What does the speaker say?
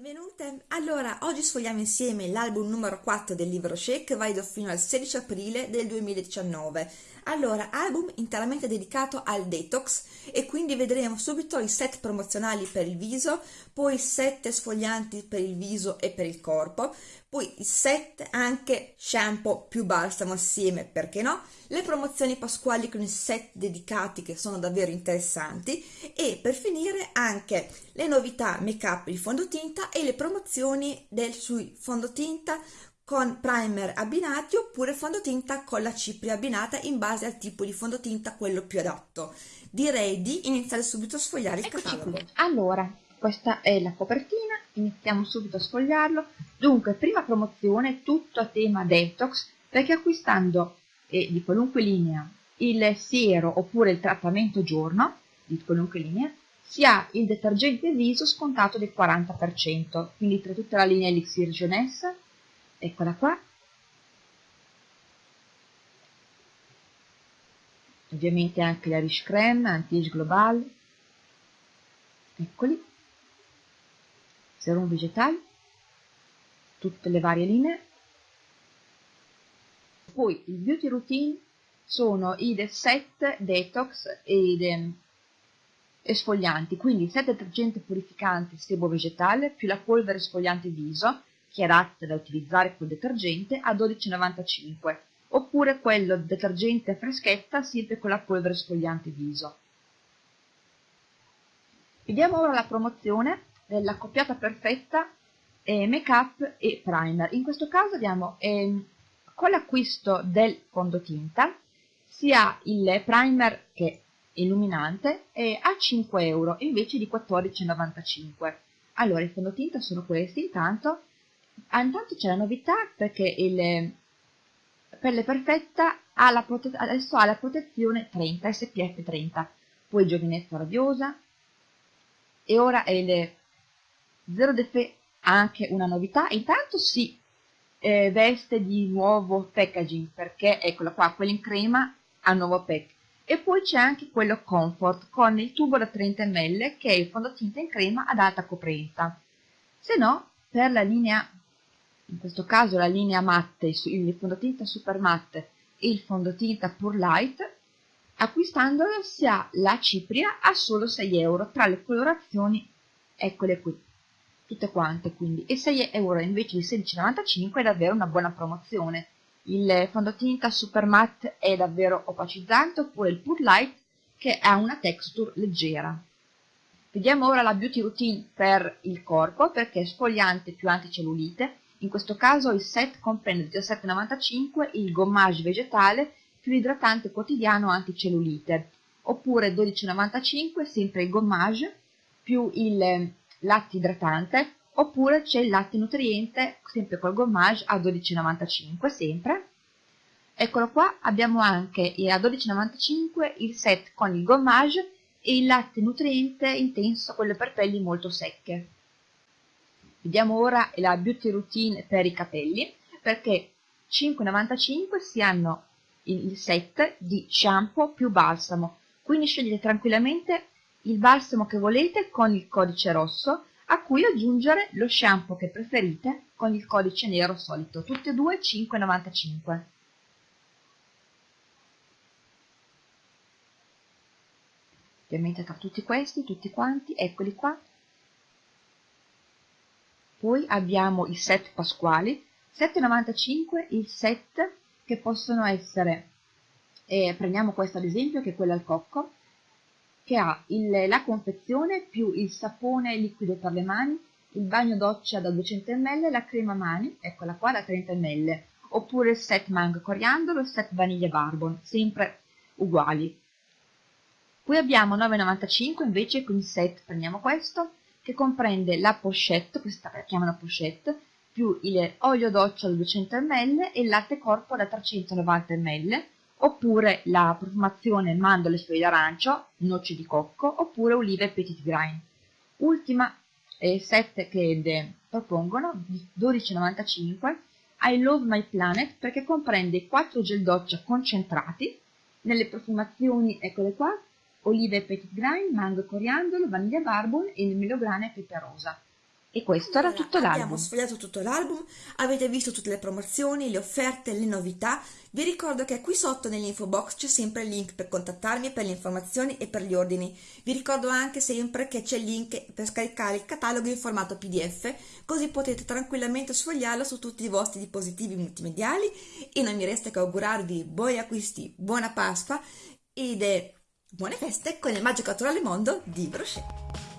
benvenute! Allora, oggi sfogliamo insieme l'album numero 4 del libro Shake, valido fino al 16 aprile del 2019. Allora, album interamente dedicato al detox e quindi vedremo subito i set promozionali per il viso, poi set sfoglianti per il viso e per il corpo, poi set anche shampoo più balsamo assieme, perché no? Le promozioni pasquali con i set dedicati che sono davvero interessanti e per finire anche le novità make up di fondotinta e le promozioni del sui fondotinta con primer abbinati oppure fondotinta con la cipria abbinata in base al tipo di fondotinta quello più adatto. Direi di iniziare subito a sfogliare il Eccoci catalogo. qui. Allora, questa è la copertina, iniziamo subito a sfogliarlo. Dunque, prima promozione, tutto a tema detox, perché acquistando eh, di qualunque linea il siero oppure il trattamento giorno, di qualunque linea, si ha il detergente viso scontato del 40%, quindi tra tutta la linea Elixir Jeunesse, eccola qua, ovviamente anche la Riche Creme, Anti-Age Global, eccoli, Serum Vegetale, tutte le varie linee, poi il Beauty Routine sono i set detox ed ehm, esfolianti, quindi il set detergente purificante sebo vegetale più la polvere esfoliante viso, che è adatta da utilizzare col detergente, a 12,95 oppure quello detergente freschetta sempre con la polvere esfoliante viso. Vediamo ora la promozione della coppiata perfetta eh, make up e primer. In questo caso abbiamo ehm, con l'acquisto del fondotinta si ha il primer che illuminante e a 5 euro invece di 14,95 allora i fondotinta sono questi intanto ah, intanto c'è la novità perché il pelle perfetta ha la adesso ha la protezione 30 SPF 30 poi giovinezza radiosa e ora è il zero defè anche una novità. Intanto si eh, veste di nuovo packaging perché eccola qua quello in crema ha nuovo pack. E poi c'è anche quello comfort con il tubo da 30 ml che è il fondotinta in crema ad alta coprenza se no per la linea in questo caso la linea matte il fondotinta super matte e il fondotinta pur light acquistandolo si ha la cipria a solo 6 euro tra le colorazioni. Eccole qui tutte quante quindi. E 6 euro invece di 16,95 è davvero una buona promozione. Il fondotinta super matte è davvero opacizzante oppure il pur light che ha una texture leggera. Vediamo ora la beauty routine per il corpo perché è sfogliante più anticellulite in questo caso il set comprende 17,95 il gommage vegetale più idratante quotidiano anticellulite. Oppure 12,95 sempre il gommage più il latte idratante. Oppure c'è il latte nutriente sempre col gommage a 12,95 sempre. Eccolo qua abbiamo anche a 12,95 il set con il gommage e il latte nutriente intenso quello per pelli molto secche vediamo ora la beauty routine per i capelli perché 5,95 si hanno il set di shampoo più balsamo quindi scegliete tranquillamente il balsamo che volete con il codice rosso a cui aggiungere lo shampoo che preferite con il codice nero solito, tutte e due 5,95. Ovviamente tra tutti questi, tutti quanti, eccoli qua. Poi abbiamo i set pasquali, 7,95 il set che possono essere, eh, prendiamo questo ad esempio che è quello al cocco, che ha il, la confezione più il sapone liquido per le mani, il bagno doccia da 200 ml, la crema mani, eccola qua da 30 ml, oppure il set mango coriandolo, il set vaniglia barbon, sempre uguali. Poi abbiamo 9,95 invece con il set, prendiamo questo, che comprende la pochette, questa la chiamano pochette, più il olio doccia da 200 ml e il latte corpo da 390 ml, oppure la profumazione mandorle e sfoglie d'arancio, noci di cocco, oppure olive e petit grain. Ultima eh, set che propongono, 12,95, I Love My Planet perché comprende 4 gel doccia concentrati nelle profumazioni, eccole qua, olive petit grain, mango coriandolo, vaniglia barbon e melograna e pepe rosa. E questo era tutto l'album. Abbiamo sfogliato tutto l'album, avete visto tutte le promozioni, le offerte, le novità. Vi ricordo che qui sotto nell'info box c'è sempre il link per contattarmi per le informazioni e per gli ordini. Vi ricordo anche sempre che c'è il link per scaricare il catalogo in formato PDF, così potete tranquillamente sfogliarlo su tutti i vostri dispositivi multimediali e non mi resta che augurarvi buoni acquisti, buona Pasqua ed buone feste con il magico naturale mondo di Brochet.